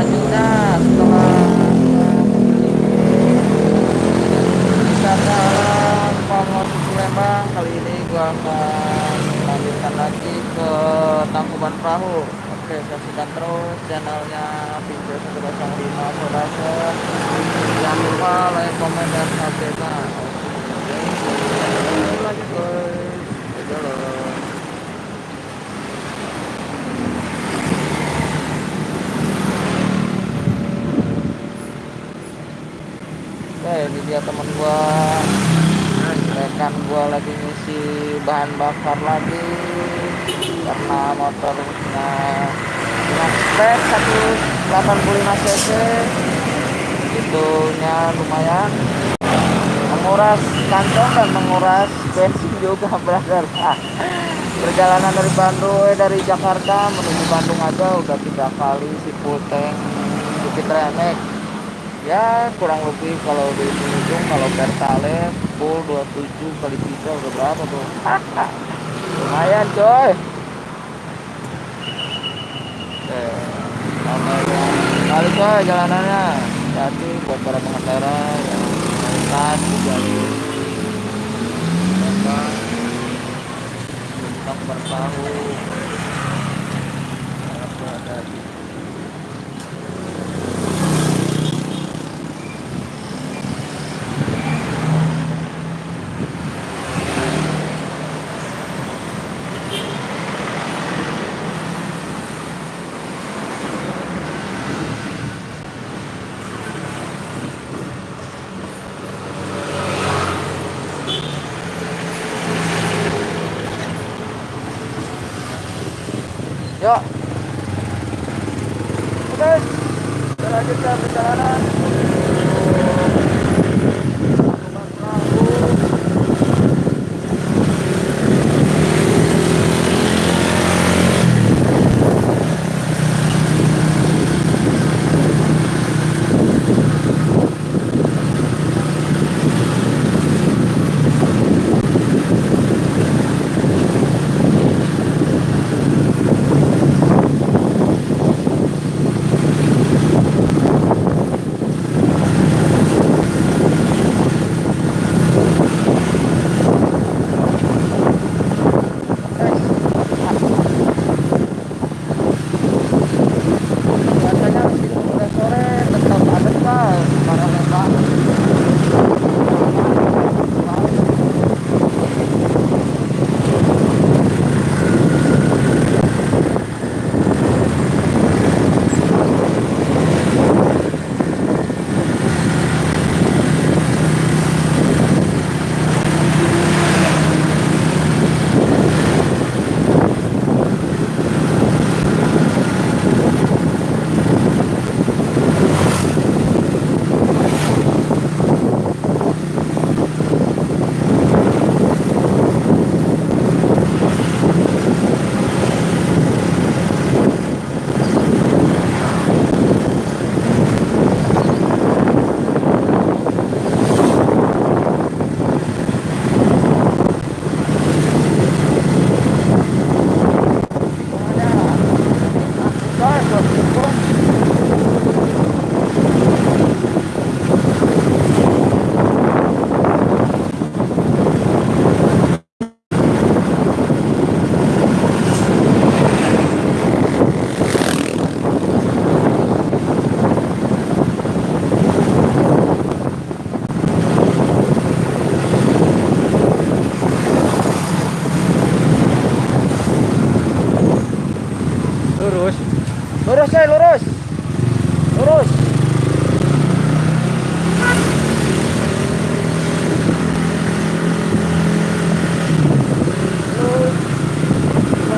selanjutnya setelah wisata alam Pamor Lembang kali ini gua akan lanjutkan lagi ke Tangkuban Perahu. Oke saksikan terus channelnya Pinjol 105 Saudara. Jangan lupa like, komen, dan subscribe lanjut guys Oke ini dia temen gua. Rekan gua lagi ngisi bahan bakar lagi. Karena motornya dengan spek 185 cc. Itunya lumayan. Menguras kantong dan menguras bensin juga brother. Perjalanan dari Bandung eh, dari Jakarta menuju Bandung aja udah tiga kali si puteng Bukit Remek ya kurang lebih kalau di ujung kalau pertalite full 27 kali 3 udah berapa tuh? Lumayan coy. Oke, kali coy jalanannya. Jadi buat para pengendara yang melintas di jalur Lembang untuk bertahu ada di Yuk. Oke. Kita perjalanan.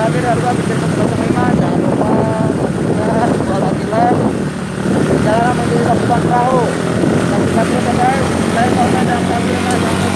Berarti dari gua bisa ke 05, jangan lupa subscribe, gua lagi live. Jalan menuju Kabupaten Perahu. Ya guys. Saya komen dan subscribe,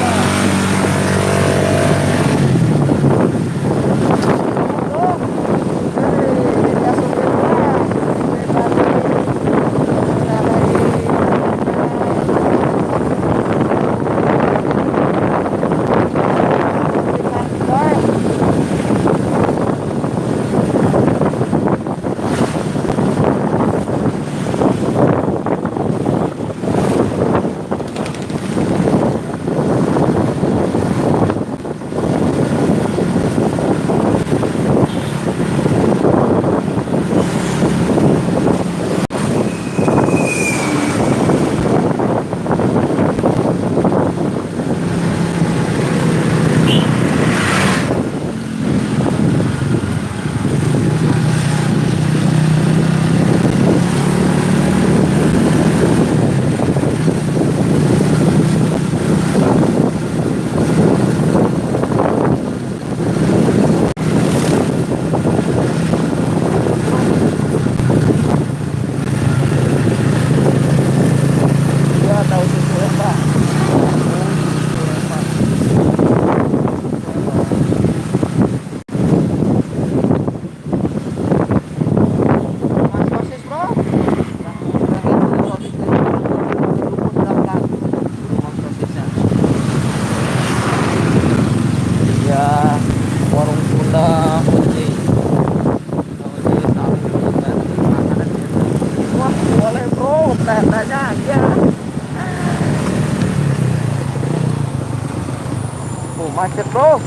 macet bro.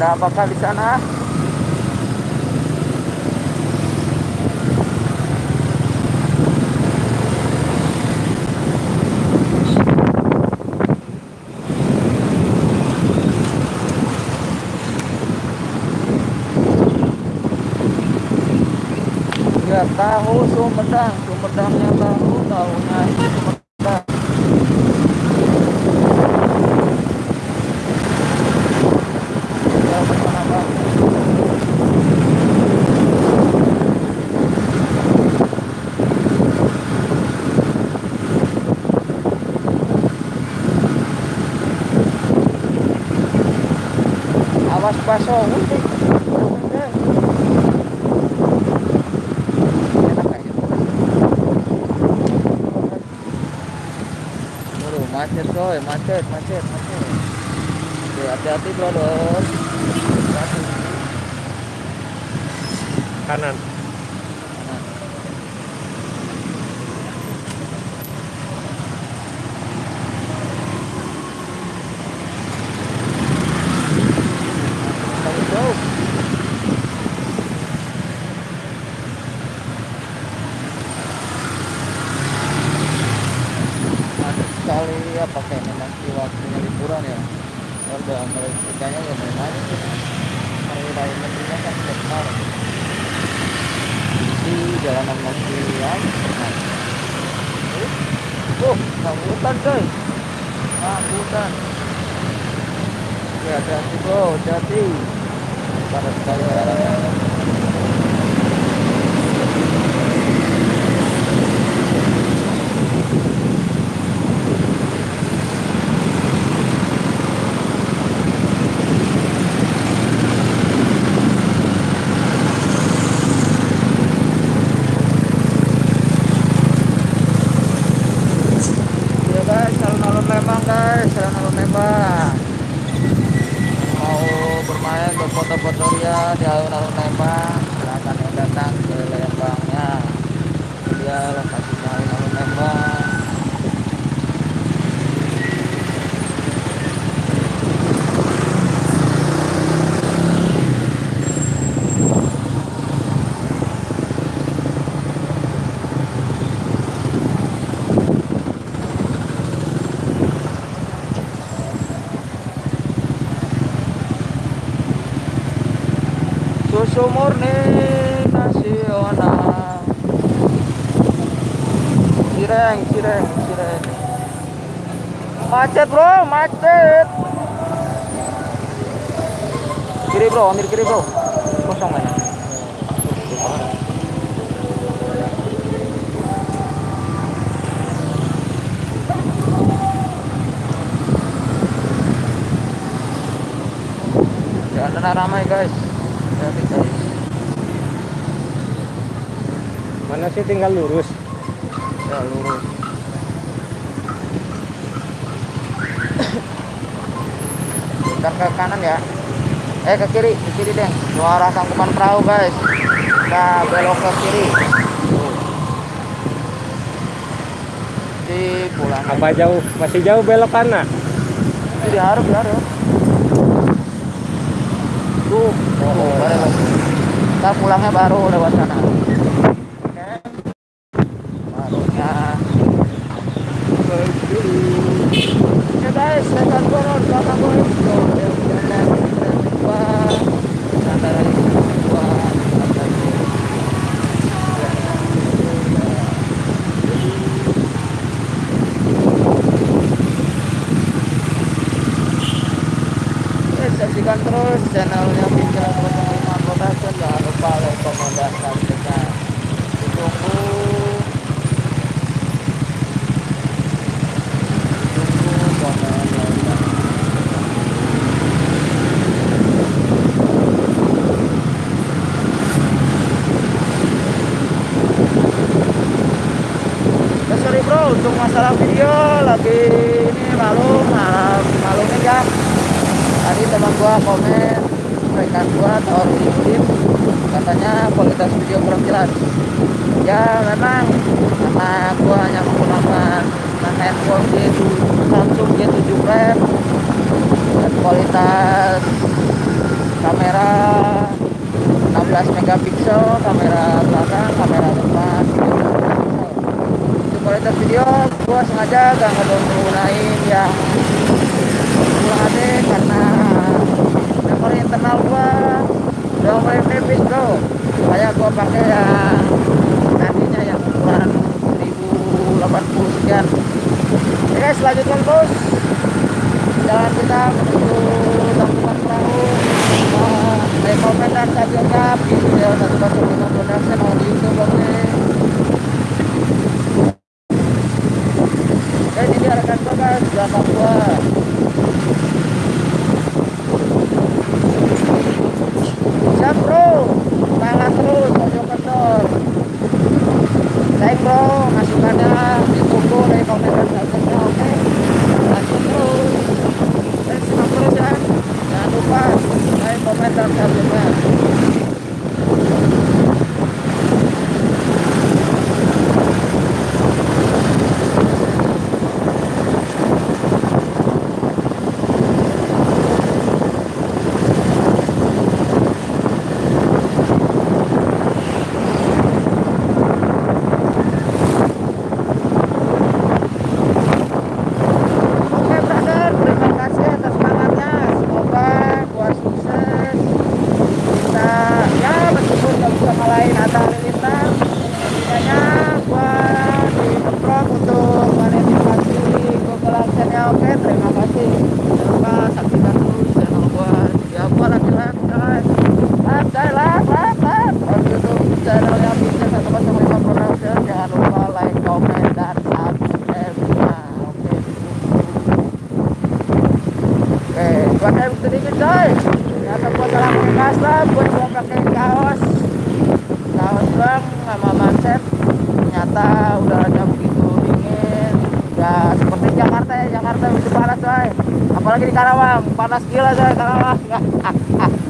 Ada apakah di sana? Ya tahu Sumedang. Sumedangnya tahu tahunya Sumedang ya gimana Bang? Awas paso udah macet coy, macet, macet, macet. Oke, hati-hati brother. Kanan Nah, Bagus, bro. Macet sekali ya pakai memang di waktunya liburan ya. Warga Malaysia ya memang hari raya Mendinya kan besar. Di jalanan masih ya. Oh, hutan coy. hutan. Oke, hati-hati bro, hati-hati. Panas sekali jalannya. Ya guys, alun-alun Lembang guys, alun-alun Lembang. Mau bermain berfoto-foto ya di alun-alun Lembang, silakan yang datang ke Lembangnya. Dia lokasinya alun-alun Lembang. Susu murni nasional. Cireng, cireng, cireng. Macet bro, macet. Kiri bro, ambil kiri bro. Kosong mana? Jangan ramai guys. Mana sih tinggal lurus Ya lurus. Ntar ke kanan ya. Eh ke kiri, ke kiri deh. Ke arah tangkuban perahu guys. Kita belok ke kiri. Di pulang. apa jauh masih jauh belok kanan Itu diharap, diharap. Tuh, oh. Ntar pulangnya baru lewat sana. Oke. Barunya. Oke guys, saya akan turun belakang gue. Tuh, ya, jalan, jalan dua. Antara ini dua. Antara ini. Oke, saksikan terus channelnya Pikiran 05 Production jangan lupa like, komen, dan subscribe ditunggu sorry bro untuk masalah video lagi ini malu gua komen rekan gua di YouTube katanya kualitas video kurang jelas. Ya memang karena gua hanya menggunakan handphone G7 Samsung G7 Prime. Dan kualitas kamera 16 megapiksel kamera belakang kamera depan. Kualitas video gua sengaja gak nggunain yang Full HD karena memori internal gua. Udah mulai menipis bro. Kayak gua pakai yang nantinya yang ukuran 1080 sekian. Oke guys lanjutkan terus jalan kita menuju Tangkuban Perahu. Rekomend dan stabilnya video satu production on 我也不 Buat yang sedikit coy. Ternyata gua salah pakai custom, gua cuma pakai kaos. Kaos bang sama manset. Ternyata udaranya begitu dingin. Udah seperti Jakarta ya, Jakarta begitu panas coy. Apalagi di Karawang, panas gila coy Karawang.